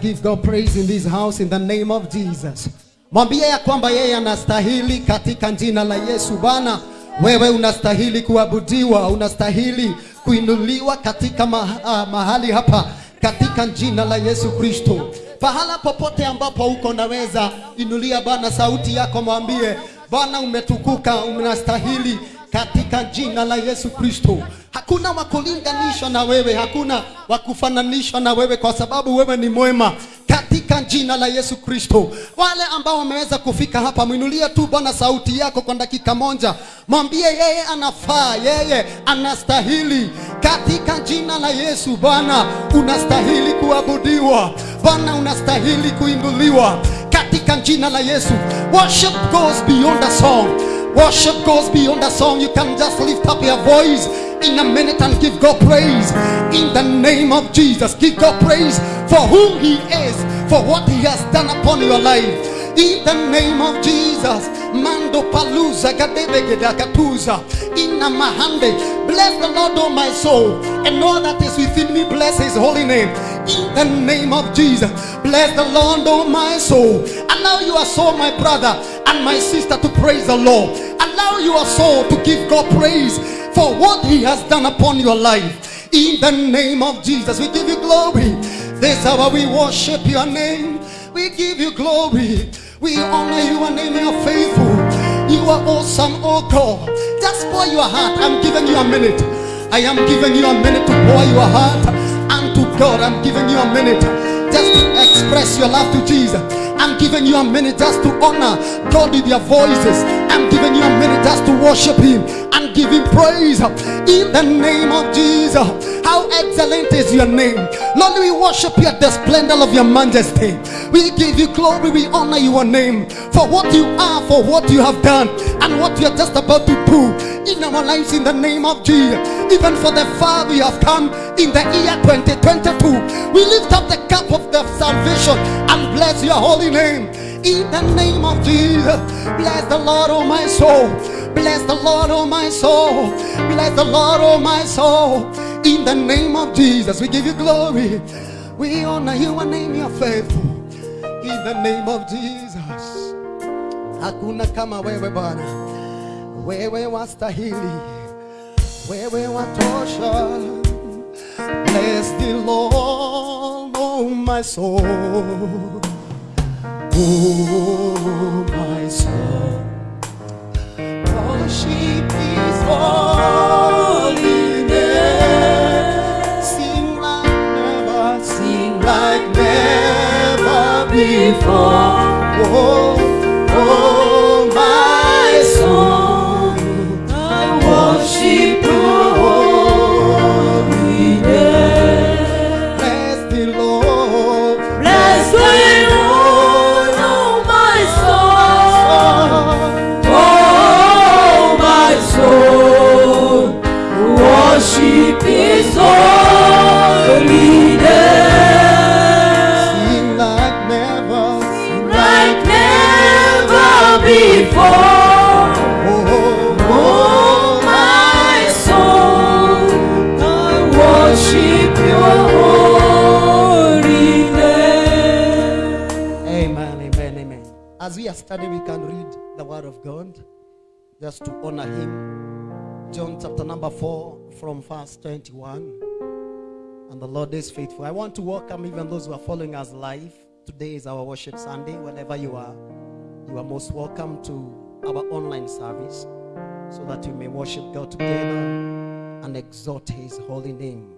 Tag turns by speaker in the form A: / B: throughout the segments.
A: give God praise in this house in the name of Jesus. Mwambie ya kwamba yeye anastahili katika jina la Yesu. Bwana, wewe unastahili kuabudiwa, unastahili kuinuliwa katika ma, ah, mahali hapa katika jina la Yesu Kristo. Pahala popote ambapo uko naweza inulia Bwana sauti yako, mwambie Bwana, umetukuka, unastahili katika jina la Yesu Kristo. Hakuna wakulinganishwa na wewe, hakuna wakufananishwa na wewe, kwa sababu wewe ni mwema katika jina la Yesu Kristo. Wale ambao wameweza kufika hapa, mwinulie tu Bwana sauti yako kwa dakika moja, mwambie yeye anafaa, yeye anastahili katika jina la Yesu. Bwana, unastahili kuabudiwa, Bwana unastahili kuinuliwa katika jina la Yesu. Worship goes beyond a song. Worship goes beyond a song. You can just lift up your voice in a minute and give God praise in the name of Jesus. Give God praise for who He is, for what He has done upon your life. In the name of Jesus, Mando Gadebegeda Katuza Inna Mahande. Bless the Lord, O my soul, and all that is within me. Bless His holy name. In the name of Jesus, bless the Lord, O my soul. Allow your soul, my brother and my sister, to praise the Lord. Allow your soul to give God praise for what He has done upon your life. In the name of Jesus, we give you glory. This hour we worship your name. We give you glory. We honor you and name. You faithful. You are awesome, oh God. Just pour your heart. I'm giving you a minute. I am giving you a minute to pour your heart unto God. I'm giving you a minute just to express your love to Jesus. I'm giving you a minute just to honor God with your voices. I'm giving you a minute just to worship Him and give Him praise in the name of Jesus. How excellent is your name. Lord, we worship you at the splendor of your majesty. We give you glory, we honor your name for what you are, for what you have done, and what you are just about to do in our lives in the name of Jesus. Even for the far we have come in the year 2022, we lift up the cup of the salvation and bless your holy name in the name of Jesus. Bless the Lord, oh my soul. Bless the Lord, oh my soul. Bless the Lord, oh my soul. In the name of Jesus, we give you glory. We honor you and name you faithful. In the name of Jesus. Hakuna kama wewe Bwana, wewe wastahili, wewe watosha. Bless the Lord, oh my soul. Oh my soul. Worship holy. Sing like never, sing like never before. Oh can read the word of God just to honor Him. John chapter number 4, from verse 21. And the Lord is faithful. I want to welcome even those who are following us live. Today is our worship Sunday. Wherever you are, you are most welcome to our online service so that we may worship God together and exalt His holy name.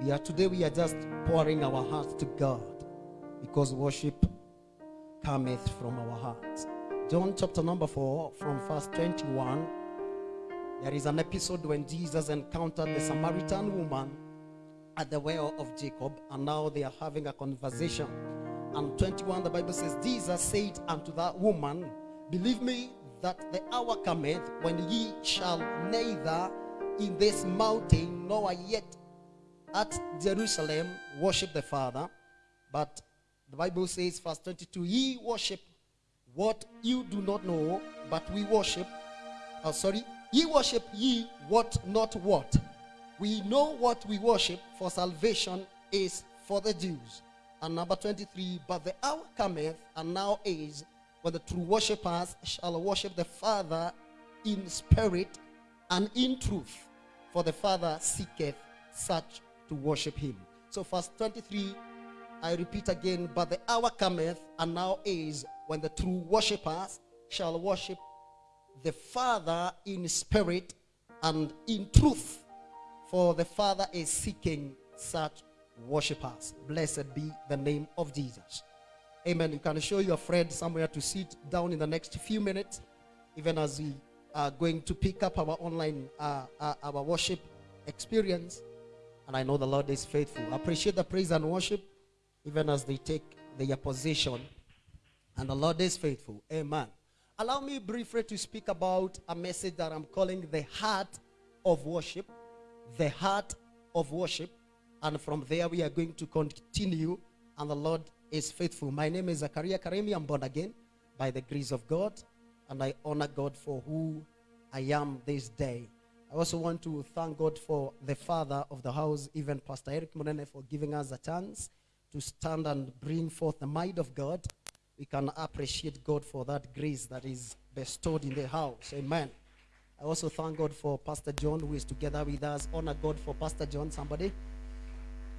A: We are today, we are just pouring our hearts to God because worship cometh from our hearts. John chapter number 4, from verse 21. There is an episode when Jesus encountered the Samaritan woman at the well of Jacob, and now they are having a conversation. And 21, the Bible says, Jesus said unto that woman, Believe me that the hour cometh when ye shall neither in this mountain nor yet at Jerusalem worship the Father. But the Bible says, verse 22, Ye worship what you do not know, but we worship. Oh, sorry, ye worship ye what not what. We know what we worship, for salvation is for the Jews. And number 23, but the hour cometh, and now is, when the true worshippers shall worship the Father in spirit and in truth. For the Father seeketh such to worship him. So, verse 23, I repeat again, but the hour cometh, and now is, when the true worshippers shall worship the Father in spirit and in truth. For the Father is seeking such worshippers. Blessed be the name of Jesus. Amen. You can show your friend somewhere to sit down in the next few minutes, even as we are going to pick up our online, uh, uh, our worship experience. And I know the Lord is faithful. I Appreciate the praise and worship, even as they take their position. And the Lord is faithful. Amen. Allow me briefly to speak about a message that I'm calling the heart of worship. The heart of worship. And from there, we are going to continue. And the Lord is faithful. My name is Zakaria Karemi. I'm born again by the grace of God. And I honor God for who I am this day. I also want to thank God for the father of the house, even Pastor Eric Munene, for giving us a chance to stand and bring forth the might of God. We can appreciate God for that grace that is bestowed in the house. Amen. I also thank God for Pastor John, who is together with us. Honor God for Pastor John, somebody.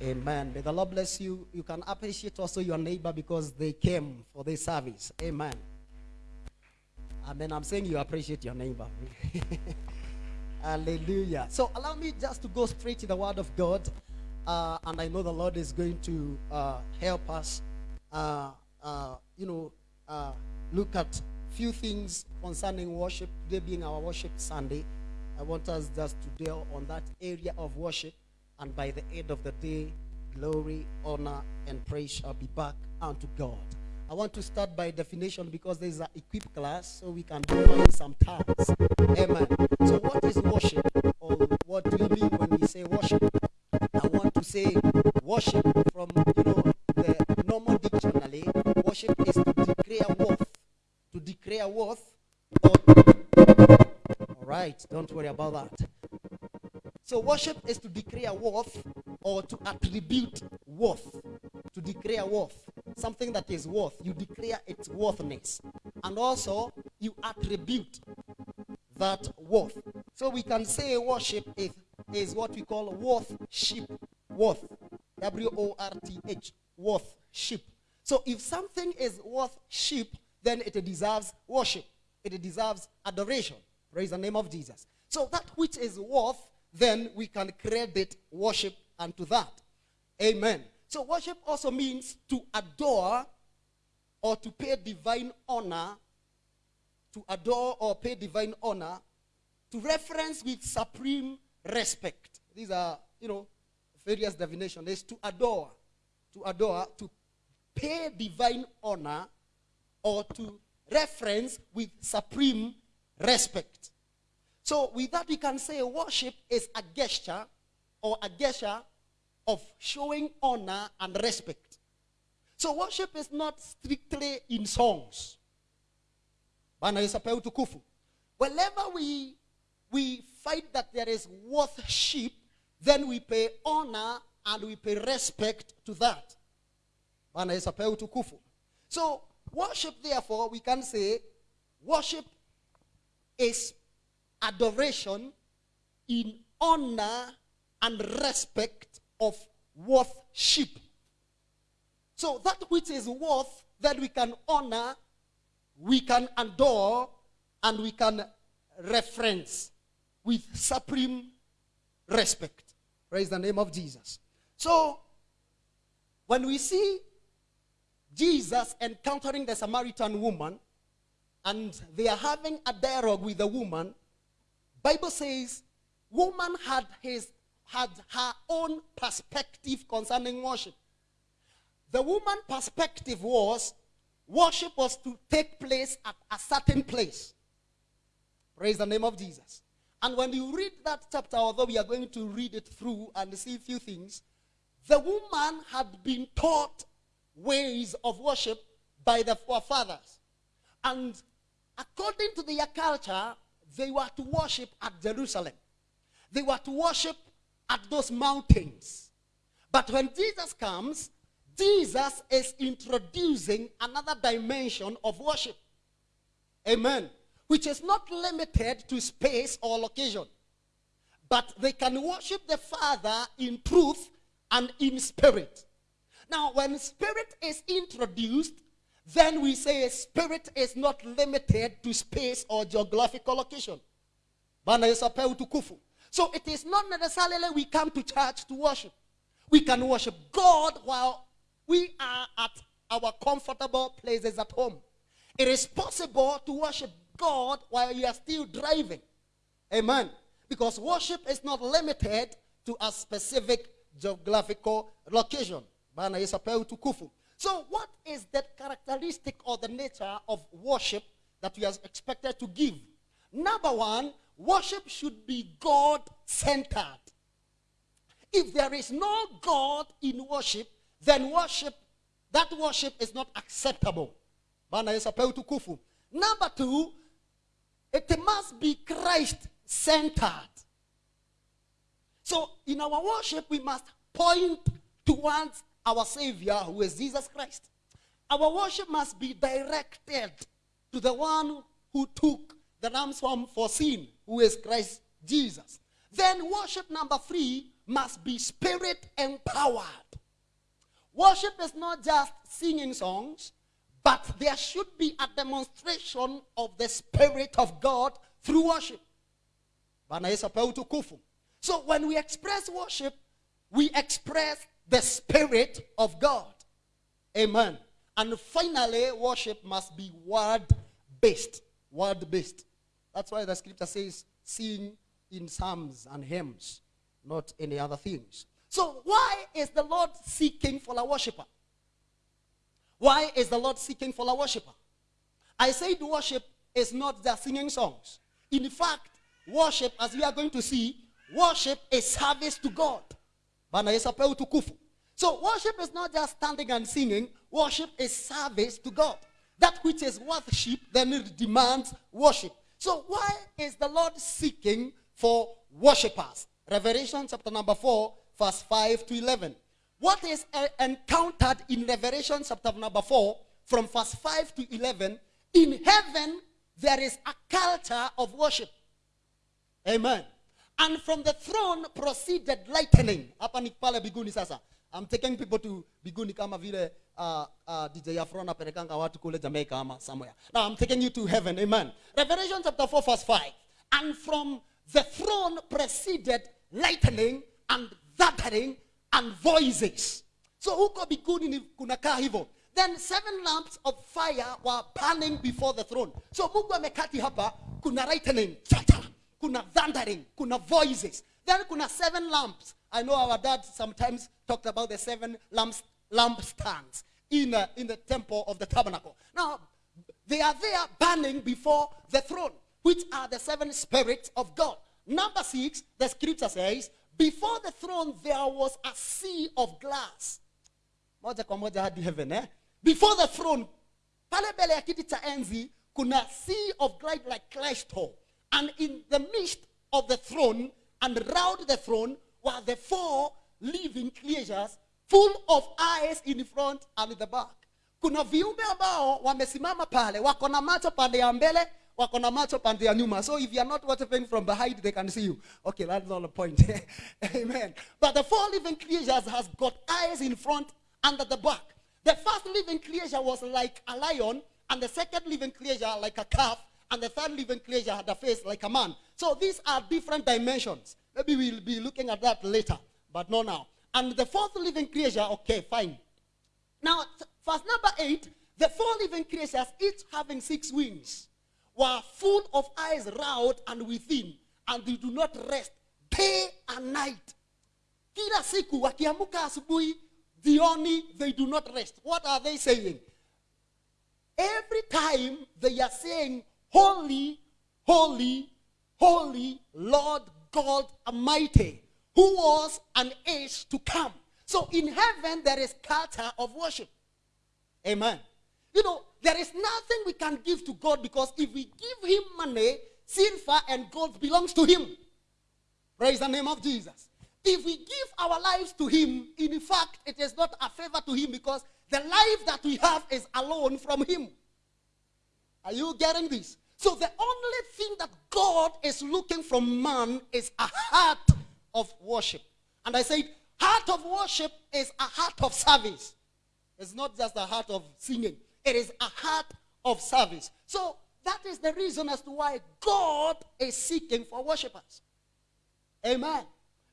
A: Amen. May the Lord bless you. You can appreciate also your neighbor because they came for this service. Amen. Amen. I'm saying you appreciate your neighbor. Hallelujah. So allow me just to go straight to the word of God. Uh, and I know the Lord is going to uh, help us, uh, uh, you know, uh, look at a few things concerning worship. Today being our worship Sunday, I want us just to dwell on that area of worship. And by the end of the day, glory, honor, and praise shall be back unto God. I want to start by definition because there's an equip class, so we can define some terms. Amen. So, what is worship? Or what do we mean when we say worship? Say worship from you know the normal dictionary. Worship is to declare worth, to declare worth. Or all right, don't worry about that. So worship is to declare worth or to attribute worth. To declare worth. Something that is worth. You declare its worthiness. And also you attribute that worth. So we can say worship is, is what we call worth worthship. Worth. W-O-R-T-H. worth Worthship. So if something is worth worthship, then it deserves worship. It deserves adoration. Praise the name of Jesus. So that which is worth then we can credit worship unto that. Amen. So worship also means to adore or to pay divine honor, to adore or pay divine honor, to reference with supreme respect. These are, you know, various divination is to adore, to adore, to pay divine honor, or to reference with supreme respect. So with that we can say worship is a gesture or a gesture of showing honor and respect. So worship is not strictly in songs. Whenever we we find that there is worship, then we pay honor and we pay respect to that. So worship therefore we can say worship is adoration in honor and respect of worthship. So that which is worth that we can honor, we can adore, and we can reference with supreme respect. Praise the name of Jesus. So when we see Jesus encountering the Samaritan woman and they are having a dialogue with the woman, Bible says woman had his had her own perspective concerning worship. The woman perspective was worship was to take place at a certain place. Praise the name of Jesus. And when you read that chapter, although we are going to read it through and see a few things, the woman had been taught ways of worship by the forefathers. And according to their culture, they were to worship at Jerusalem. They were to worship at those mountains. But when Jesus comes, Jesus is introducing another dimension of worship. Amen. Which is not limited to space or location. But they can worship the Father in truth and in spirit. Now, when spirit is introduced, then we say spirit is not limited to space or geographical location. So it is not necessarily we come to church to worship. We can worship God while we are at our comfortable places at home. It is possible to worship God while you are still driving. Amen. Because worship is not limited to a specific geographical location. So what is that characteristic or the nature of worship that we are expected to give? Number one, worship should be God-centered. If there is no God in worship, then worship, that worship is not acceptable. Number two, it must be Christ-centered. So in our worship, we must point towards our Savior, who is Jesus Christ. Our worship must be directed to the one who took the ransom for sin, who is Christ Jesus. Then worship number three must be spirit empowered. Worship is not just singing songs, but there should be a demonstration of the Spirit of God through worship. So when we express worship, we express the Spirit of God. Amen. And finally, worship must be word based. Word based. That's why the scripture says, sing in psalms and hymns, not any other things. So, why is the Lord seeking for a worshiper? Why is the Lord seeking for a worshiper? I said worship is not just singing songs. In fact, worship, as we are going to see, worship is service to God. So worship is not just standing and singing. Worship is service to God. That which is worship then it demands worship. So why is the Lord seeking for worshippers? Revelation chapter number 4 verse 5 to 11. What is encountered in Revelation chapter number 4 from verse 5 to 11? In heaven there is a culture of worship. Amen. And from the throne proceeded lightning. Hapa ni pale biguni sasa. I'm taking people to biguni kama vile uh, uh, DJ Afro anapelekanga watu kule Jamaica ama somewhere. Now I'm taking you to heaven. Amen. Revelation chapter 4 verse 5. And from the throne proceeded lightning and thundering and voices. So huko biguni ni kunakaa hivyo. Then seven lamps of fire were burning before the throne. So Mungu amekati hapa kuna lightning. Cha, cha kuna thundering, kuna voices. Then kuna seven lamps. I know our dad sometimes talked about the seven lamps, lamp stands in, uh, in the temple of the tabernacle. Now, they are there burning before the throne, which are the seven spirits of God. Number six, the scripture says, before the throne there was a sea of glass. Eh? Before the throne, pale mbele ya enzi, kuna sea of light like crystal. And in the midst of the throne and round the throne were the four living creatures full of eyes in the front and in the back. Kuna viumbe ambao wamesimama pale, wako na macho pande ya mbele, wako na macho pande ya nyuma. So if you are not worshiping from behind, they can see you. Okay, that's not the point. Amen. But the four living creatures has got eyes in front and at the back. The first living creature was like a lion, and the second living creature like a calf, and the third living creature had a face like a man. So these are different dimensions. Maybe we'll be looking at that later, but not now. And the fourth living creature, okay, fine. Now, verse number eight, the four living creatures, each having six wings, were full of eyes round and within, and they do not rest day and night, kila siku wakiamka asubuhi jioni they do not rest. What are they saying? Every time they are saying holy holy holy lord god almighty who was and is to come. So in heaven there is culture of worship. Amen. You know, there is nothing we can give to God because if we give him money, silver and gold belongs to him. Praise the name of Jesus. If we give our lives to him, in fact, it is not a favor to him because the life that we have is alone from him. Are you getting this? So the only thing that God is looking from man is a heart of worship. And I said, heart of worship is a heart of service. It's not just a heart of singing, it is a heart of service. So that is the reason as to why God is seeking for worshippers. Amen.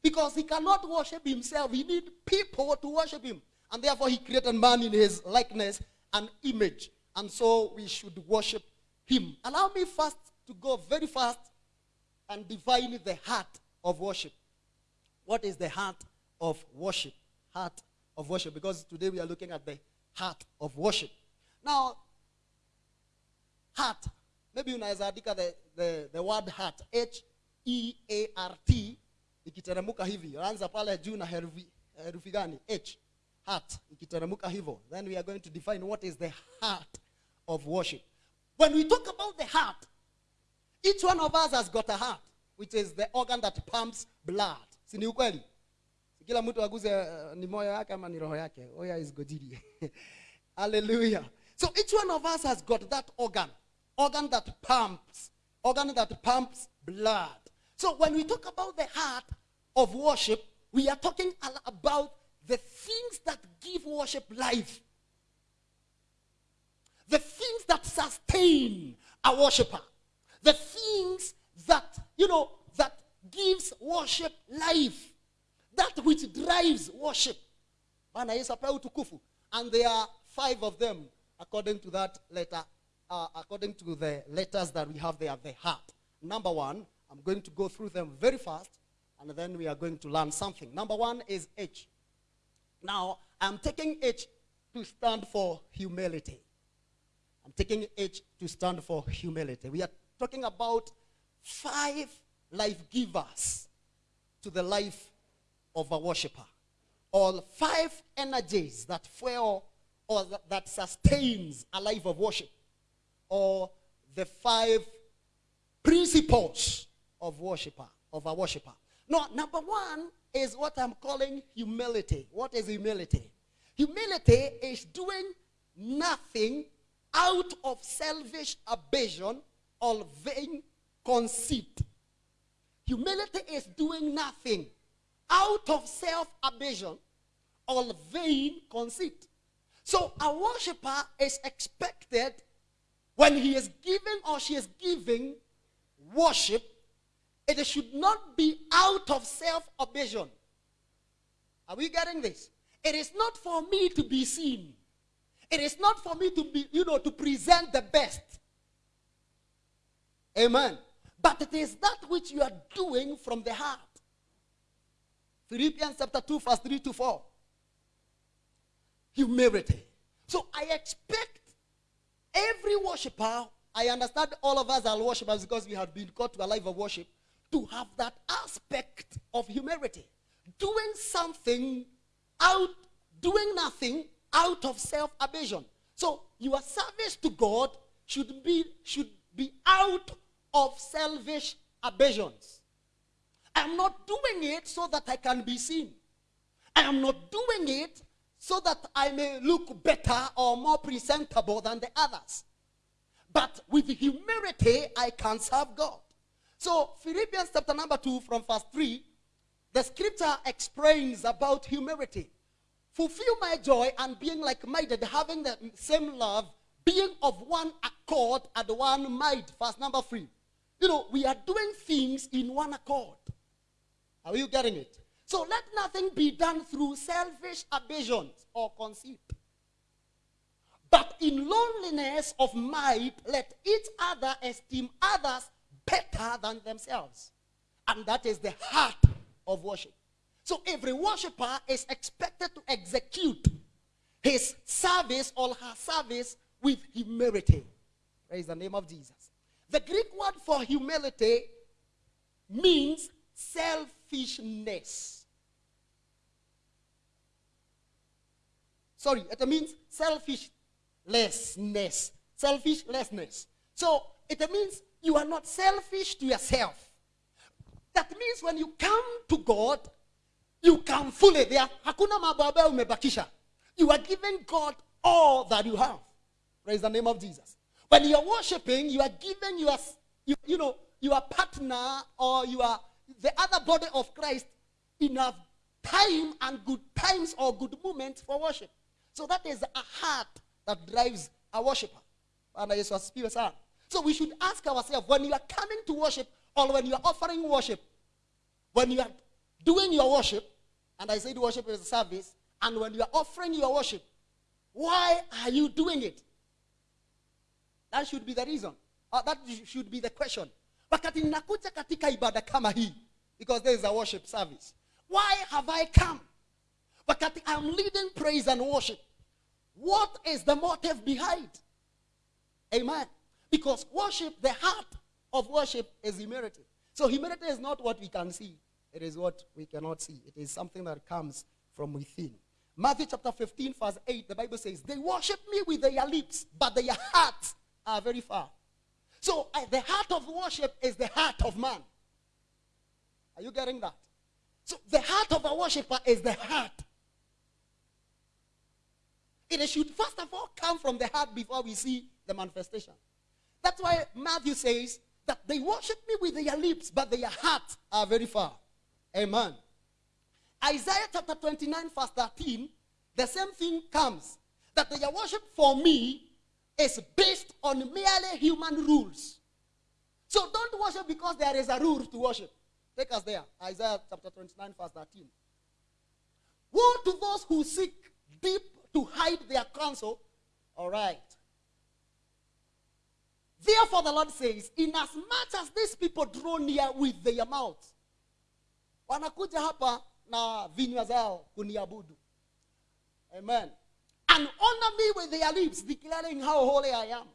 A: Because he cannot worship himself, he needs people to worship him. And therefore, he created man in his likeness and image. And so we should worship him. Allow me first to go very fast and define the heart of worship. What is the heart of worship? Heart of worship. Because today we are looking at the heart of worship. Now, heart. Maybe unaweza andika the, the, the word heart. H-E-A-R-T. Ikiteremuka hivi. Anza pale juu na herufi, herufi gani? H. Heart. Ikiteremuka hivyo. Then we are going to define what is the heart of worship. When we talk about the heart, each one of us has got a heart, which is the organ that pumps blood. Si ni ukweli? Kila mtu aguze uh, ni moyo yake ama ni roho yake. Oya is gojiri. Hallelujah. So each one of us has got that organ. Organ that pumps. Organ that pumps blood. So when we talk about the heart of worship, we are talking about the things that give worship life. The things that sustain a worshiper. The things that, you know, that gives worship life. That which drives worship. Utukufu. And there are five of them according to that letter, uh, according to the letters that we have there, the heart. Number one, I'm going to go through them very fast, and then we are going to learn something. Number one is H. Now, I'm taking H to stand for humility. I'm taking H to stand for humility. We are talking about five life givers to the life of a worshiper. All five energies that fuel or that, sustains a life of worship. Or the five principles of worshiper, of a worshiper. no number one is what I'm calling humility. What is humility? Humility is doing nothing out of selfish ambition or vain conceit. Humility is doing nothing out of self ambition or vain conceit. So a worshiper is expected when he is giving or she is giving worship, it should not be out of self ambition. Are we getting this? It is not for me to be seen. It is not for me to be, you know, to present the best. Amen. But it is that which you are doing from the heart. Philippians chapter 2, verse 3 to 4. Humility. So I expect every worshiper, I understand all of us are worshipers because we have been called to a life of worship, to have that aspect of humility. Doing something out, doing nothing out of self ambition. So your service to God should be, should be out of selfish ambitions. I'm not doing it so that I can be seen. I am not doing it so that I may look better or more presentable than the others. But with humility, I can serve God. So, Philippians chapter number 2, from verse 3, the scripture explains about humility. Fulfill my joy and being like minded, having the same love, being of one accord and one mind. Verse number 3. You know, we are doing things in one accord. Are you getting it? So let nothing be done through selfish ambitions or conceit. But in loneliness of mind, let each other esteem others better than themselves. And that is the heart of worship. So every worshiper is expected to execute his service or her service with humility. Praise the name of Jesus. The Greek word for humility means selfishness. Sorry, it means selfishlessness. Selfishlessness. So it means you are not selfish to yourself. That means when you come to God, you come fully there. Hakuna umebakisha. You are giving God all that you have. Praise the name of Jesus. When you are worshiping, you are giving your, you, you know, your partner or you are the other body of Christ enough time and good times or good moments for worship. So that is a heart that drives a worshiper. So we should ask ourselves when you are coming to worship or when you are offering worship, when you are doing your worship, and I said worship is a service, and when you are offering your worship, why are you doing it? That should be the reason. Or that should be the question. Katika ibada kama hii, because there is a worship service. Why have I come? Wakati I'm leading praise and worship. What is the motive behind? Amen. Because worship, the heart of worship is humility. So humility is not what we can see. It is what we cannot see. It is something that comes from within. Matthew chapter 15, verse 8, the Bible says, They worship me with their lips, but their hearts are very far. So uh, the heart of worship is the heart of man. Are you getting that? So the heart of a worshiper is the heart. It should first of all come from the heart before we see the manifestation. That's why Matthew says that they worship me with their lips, but their hearts are very far. Amen. Isaiah chapter 29, verse 13, the same thing comes that their worship for me is based on merely human rules. So don't worship because there is a rule to worship. Take us there. Isaiah chapter 29, verse 13. Woe to those who seek deep to hide their counsel. All right. Therefore, the Lord says, Inasmuch as these people draw near with their mouths, wanakuja hapa na vinywa zao kuniabudu. Amen. And honor me with their lips, declaring how holy I am.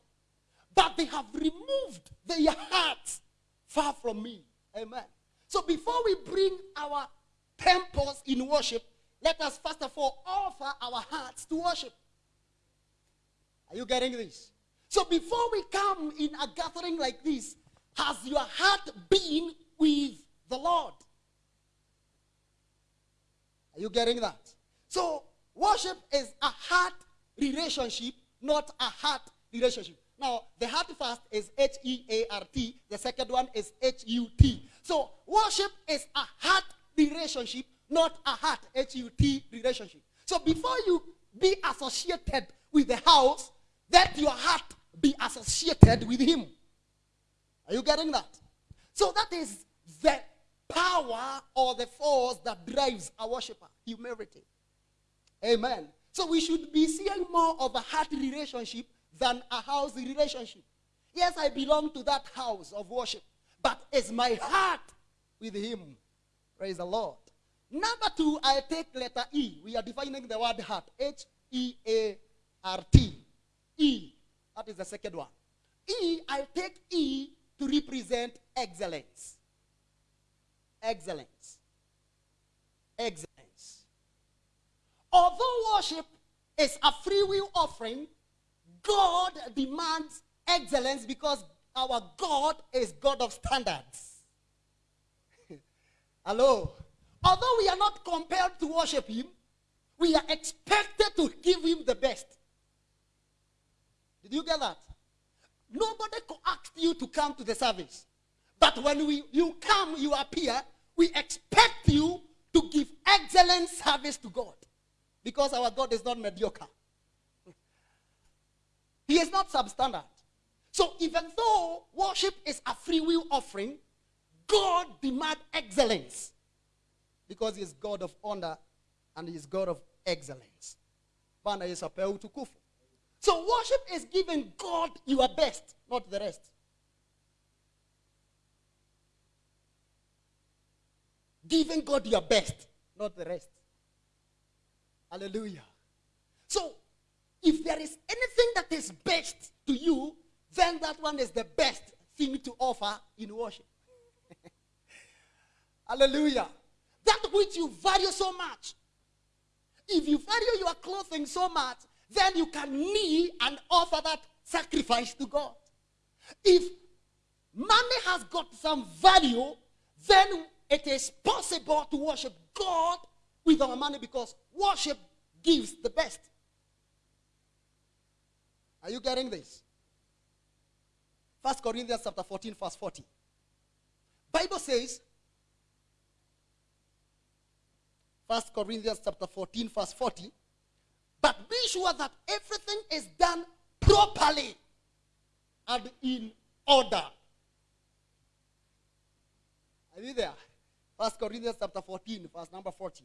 A: But they have removed their hearts far from me. Amen. So before we bring our temples in worship, let us first of all offer our hearts to worship. Are you getting this? So before we come in a gathering like this, has your heart been with the Lord? Are you getting that? So worship is a heart relationship, not a heart relationship. Now, the heart first is H E A R T, the second one is H U T. So, worship is a heart relationship, not a heart H U T relationship. So, before you be associated with the house, let your heart be associated with Him. Are you getting that? So, that is the power or the force that drives a worshiper humility. Amen. So, we should be seeing more of a heart relationship than a house relationship. Yes, I belong to that house of worship, but is my heart with Him? Praise the Lord. Number two, I take letter E. We are defining the word heart. H E A R T. E. That is the second one. E, I take E to represent excellence. Excellence. Excellence. Although worship is a free will offering, God demands excellence because our God is God of standards. Hello. Although we are not compelled to worship Him, we are expected to give Him the best. Did you get that? Nobody asked you to come to the service. But when we, you come, you appear, we expect you to give excellent service to God. Because our God is not mediocre. He is not substandard. So even though worship is a free will offering, God demands excellence. Because he is God of honor and he is God of excellence. Bwana Yesu apewe utukufu. So worship is giving God your best, not the rest. Giving God your best, not the rest. Hallelujah. So, if there is anything that is best to you, then that one is the best thing to offer in worship. Hallelujah. That which you value so much. If you value your clothing so much, then you can kneel and offer that sacrifice to God. If money has got some value, then it is possible to worship God with our money because worship gives the best. Are you getting this? First Corinthians chapter 14, verse 40. Bible says, First Corinthians chapter 14, verse 40. But be sure that everything is done properly and in order. Are you there? First Corinthians chapter 14, verse number 40.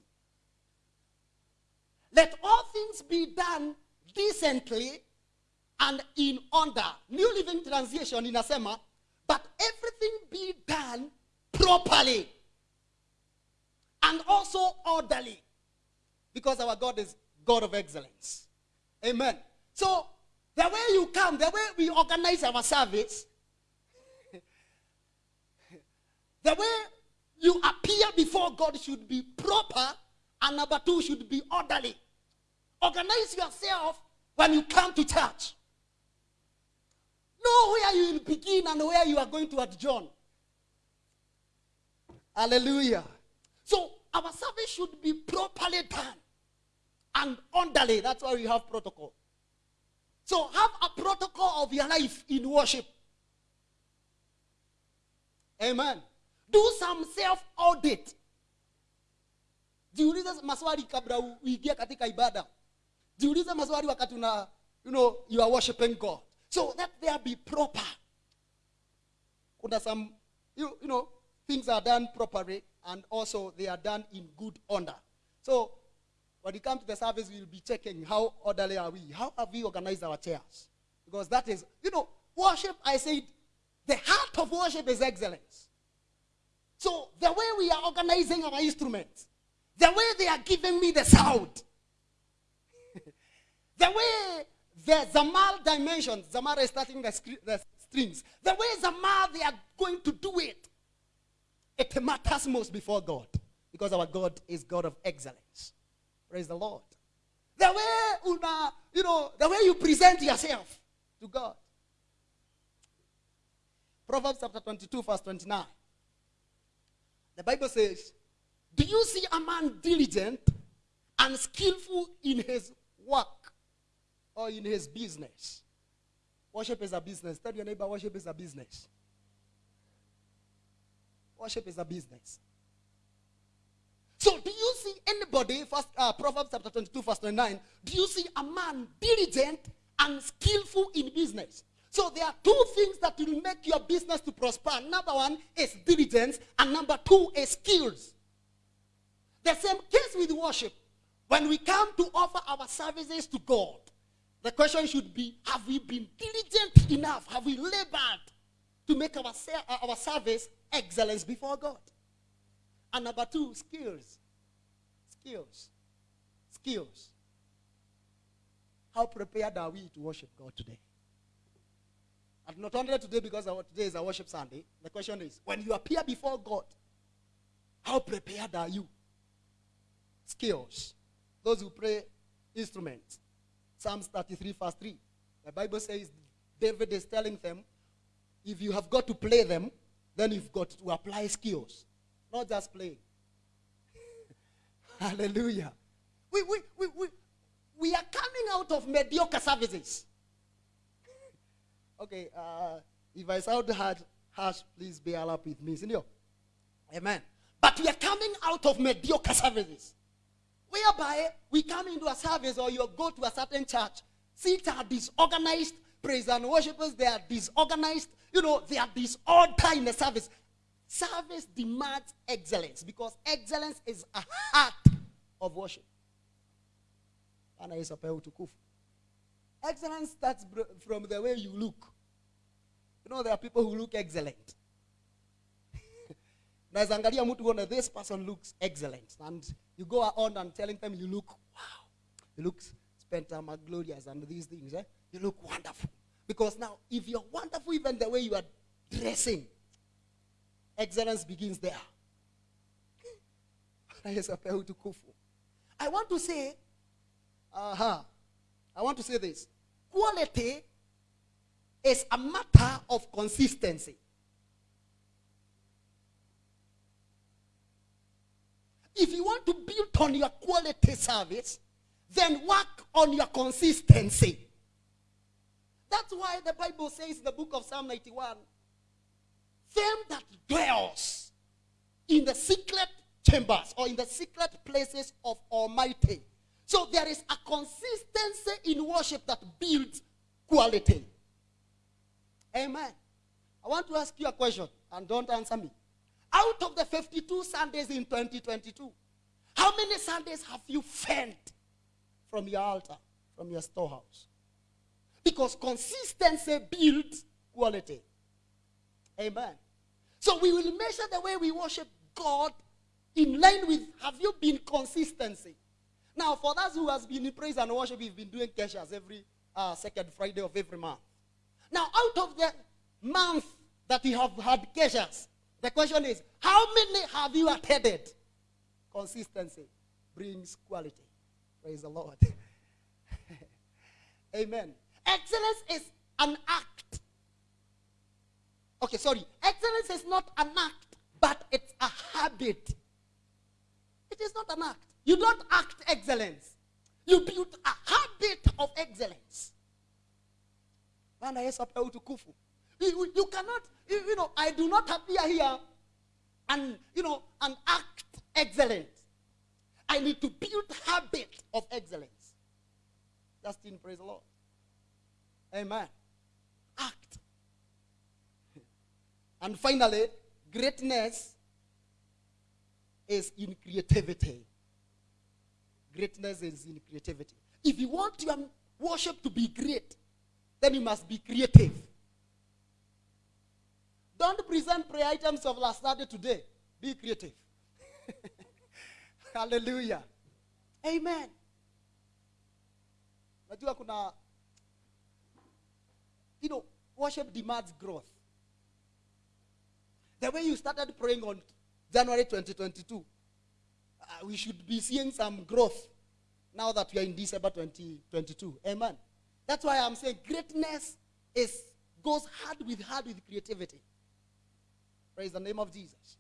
A: Let all things be done decently and in order. New Living Translation in inasema, but everything be done properly and also orderly because our God is God of excellence. Amen. So, the way you come, the way we organize our service, the way you appear before God should be proper, and number two should be orderly. Organize yourself when you come to church. Know where you will begin and where you are going to adjourn. Hallelujah. So our service should be properly done and orderly. That's why we have protocol. So have a protocol of your life in worship. Amen. Do some self audit. Jiulize maswali kabla uingie katika ibada. Jiulize maswali wakati una you know you are worshiping God. So that there be proper. Kuna some you, you know things are done properly and also they are done in good order. So when you come to the service, we will be checking how orderly are we? How have we organized our chairs? Because that is, you know, worship, I said, the heart of worship is excellence. So the way we are organizing our instruments, the way they are giving me the sound, the way the Zamal dimensions, Zamal is starting the, the strings, the way Zamal they are going to do it, it matters most before God because our God is God of excellence. Praise the Lord. The way una, you know, the way you present yourself to God. Proverbs chapter 22, verse 29. The Bible says, Do you see a man diligent and skillful in his work or in his business? Worship is a business. Tell your neighbor, worship is a business. Worship is a business. So, do you see anybody, first, uh, Proverbs chapter 22, verse 29, do you see a man diligent and skillful in business? So, there are two things that will make your business to prosper. Number one is diligence, and number two is skills. The same case with worship. When we come to offer our services to God, the question should be Have we been diligent enough? Have we labored to make our, uh, our service excellence before God? And number two, skills. Skills. Skills. How prepared are we to worship God today? And not only today because our, today is a worship Sunday. The question is, when you appear before God, how prepared are you? Skills. Those who play instruments. Psalms 33, verse 3. The Bible says David is telling them, if you have got to play them, then you've got to apply skills. Not just playing. Hallelujah. We, we, we, we, we are coming out of mediocre services. okay, uh, if I sound hard, harsh, please bear up with me. Senor. Amen. But we are coming out of mediocre services. Whereby we come into a service or you go to a certain church, seats are disorganized, praise and worshipers, they are disorganized, you know, they are disorder in the service. Service demands excellence because excellence is a heart of worship. Excellence starts from the way you look. You know, there are people who look excellent. Unaweza angalia mtu uone this person looks excellent and You go on and telling them you look, wow, you look spent and glorious and these things. Eh? You look wonderful. Because now, if you're wonderful, even the way you are dressing, excellence begins there. I want to say, uh-huh, I want to say this. Quality is a matter of consistency. If you want to build on your quality service, then work on your consistency. That's why the Bible says in the book of Psalm 91 them that dwells in the secret chambers or in the secret places of Almighty. So there is a consistency in worship that builds quality. Amen. I want to ask you a question and don't answer me. Out of the 52 Sundays in 2022, how many Sundays have you fed from your altar, from your storehouse? Because consistency builds quality. Amen. So we will measure the way we worship God in line with have you been consistency. Now, for those who has been in praise and worship, we've been doing keshas every uh, second Friday of every month. Now, out of the month that you have had keshas, the question is, how many have you attended? Consistency brings quality. Praise the Lord. Amen. Excellence is an act. Okay, sorry. Excellence is not an act, but it's a habit. It is not an act. You don't act excellence. You build a habit of excellence. Bwana Yesu apewe utukufu. You, you cannot, you, you know, I do not appear here and, you know, and act excellent. I need to build habit of excellence. Justin, praise the Lord. Amen. Act. And finally, greatness is in creativity. Greatness is in creativity. If you want your worship to be great, then you must be creative. Don't present prayer items of last Saturday today. Be creative. Hallelujah. Amen. Najua kuna you know, worship demands growth. The way you started praying on January 2022, uh, we should be seeing some growth now that we are in December 2022. Amen. That's why I'm saying greatness is goes hard with hard with creativity. Praise the name of Jesus.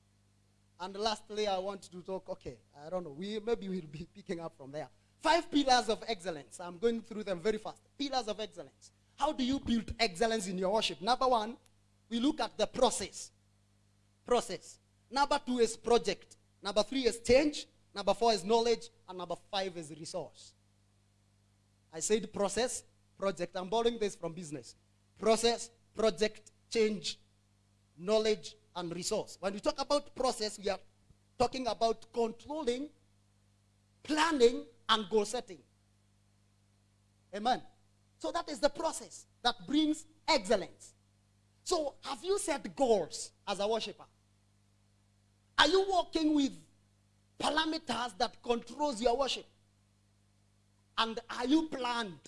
A: And lastly, I want to talk, okay, I don't know, we maybe we'll be picking up from there. Five pillars of excellence. I'm going through them very fast. Pillars of excellence. How do you build excellence in your worship? Number one, we look at the process. Process. Number two is project. Number three is change. Number four is knowledge. And number five is resource. I said process, project. I'm borrowing this from business. Process, project, change, knowledge, and resource. When we talk about process, we are talking about controlling, planning, and goal setting. Amen. So that is the process that brings excellence. So have you set goals as a worshiper? Are you working with parameters that controls your worship? And are you planned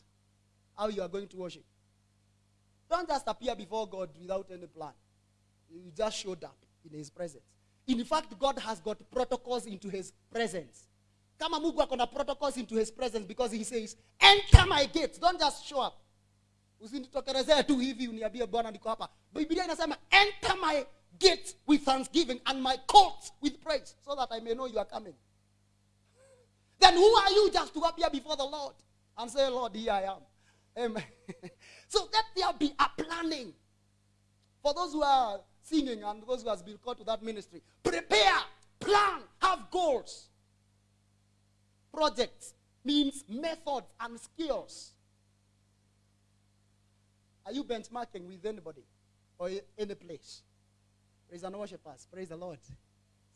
A: how you are going to worship? Don't just appear before God without any plan. You just showed up in his presence. In fact, God has got protocols into his presence. Kama Mungu akona protocols into his presence because he says, enter my gates. Don't just show up. Usinitokelezee tu hivi uniambie Bwana niko hapa. Biblia inasema enter my gates with thanksgiving and my courts with praise so that I may know you are coming. Then who are you just to appear before the Lord and say, Lord, here I am. Amen. so let there be a planning. For those who are singing and those who has been called to that ministry, prepare, plan, have goals. Projects means methods and skills. Are you benchmarking with anybody or any place? Praise and worship us. Praise the Lord.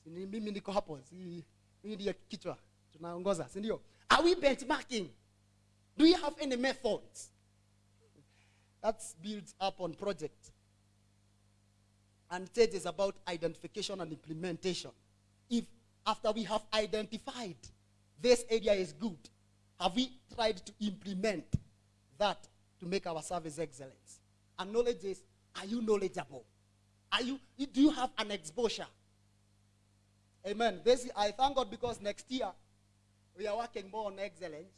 A: Mimi. Mimi? Are we benchmarking? Do you have any methods? That's built up on project. And third is about identification and implementation. If after we have identified this area is good. Have we tried to implement that to make our service excellence? And knowledge is, are you knowledgeable? Are you, do you have an exposure? Amen. This, I thank God because next year we are working more on excellence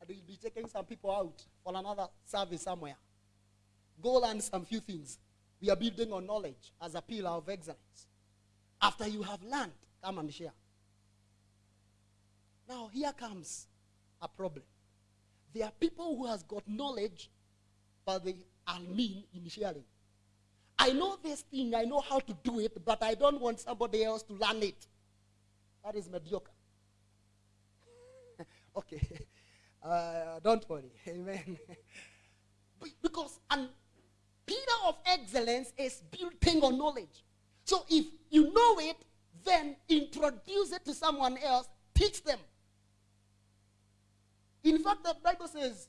A: and we'll be taking some people out for another service somewhere. Go learn some few things. We are building on knowledge as a pillar of excellence. After you have learned, come and share. Now here comes a problem. There are people who has got knowledge, but they are mean in sharing. I know this thing, I know how to do it, but I don't want somebody else to learn it. That is mediocre. okay. Uh, don't worry. Amen. because an pillar of excellence is building on knowledge. So if you know it, then introduce it to someone else, teach them. In fact, the Bible says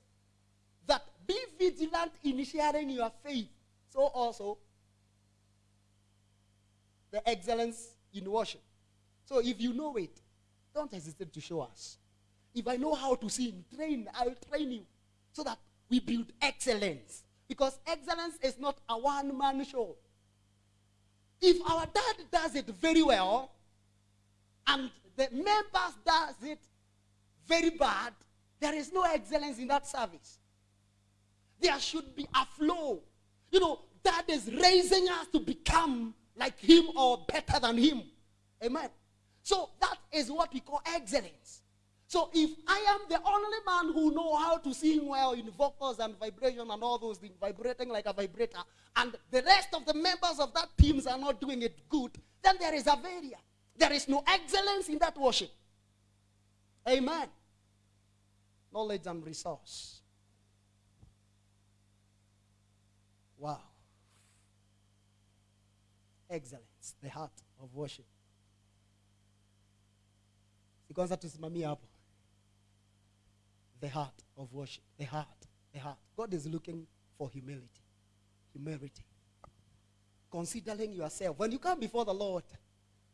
A: that be vigilant in sharing your faith. So also, the excellence in worship. So if you know it, don't hesitate to show us. If I know how to sing, train, I'll train you so that we build excellence. Because excellence is not a one-man show. If our dad does it very well, and the members does it very bad, there is no excellence in that service. There should be a flow. You know, that is raising us to become like him or better than him. Amen. So that is what we call excellence. So if I am the only man who know how to sing well in vocals and vibration and all those things, vibrating like a vibrator, and the rest of the members of that teams are not doing it good, then there is a failure. There is no excellence in that worship. Amen knowledge and resource. Wow. Excellence, the heart of worship. Kwanza tusimamie hapo. The heart of worship. The heart. The heart. God is looking for humility. Humility. Considering yourself. When you come before the Lord,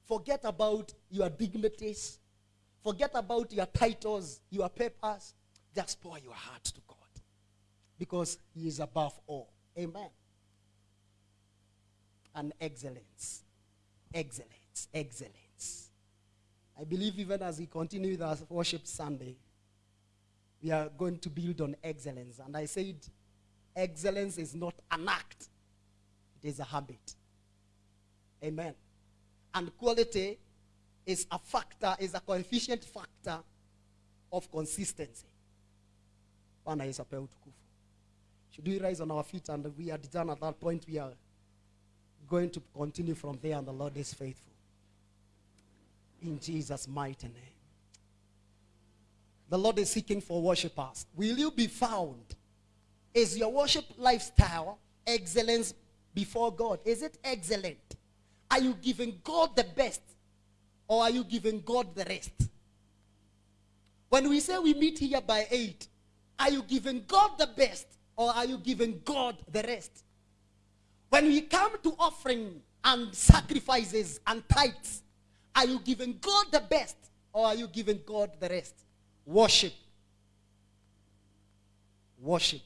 A: forget about your dignities. Forget about your titles, your papers. Just pour your heart to God. Because He is above all. Amen. And excellence. Excellence. Excellence. I believe even as we continue with our worship Sunday, we are going to build on excellence. And I said, excellence is not an act, it is a habit. Amen. And quality is a factor, is a coefficient factor of consistency. Bwana Yesu apewe utukufu. Should we rise on our feet and we are done at that point? We are going to continue from there and the Lord is faithful. In Jesus' mighty name. The Lord is seeking for worshipers. Will you be found? Is your worship lifestyle excellence before God? Is it excellent? Are you giving God the best or are you giving God the rest? When we say we meet here by 8, are you giving God the best or are you giving God the rest? When we come to offering and sacrifices and tithes, are you giving God the best or are you giving God the rest? Worship. Worship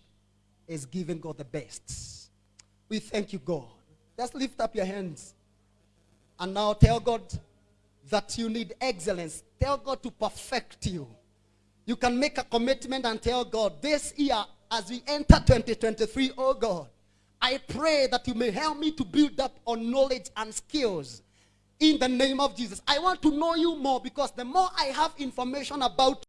A: is giving God the best. We thank you, God. Just lift up your hands and now tell God that you need excellence. Tell God to perfect you. You can make a commitment and tell God, this year, as we enter 2023, oh God, I pray that you may help me to build up on knowledge and skills in the name of Jesus. I want to know you more because the more I have information about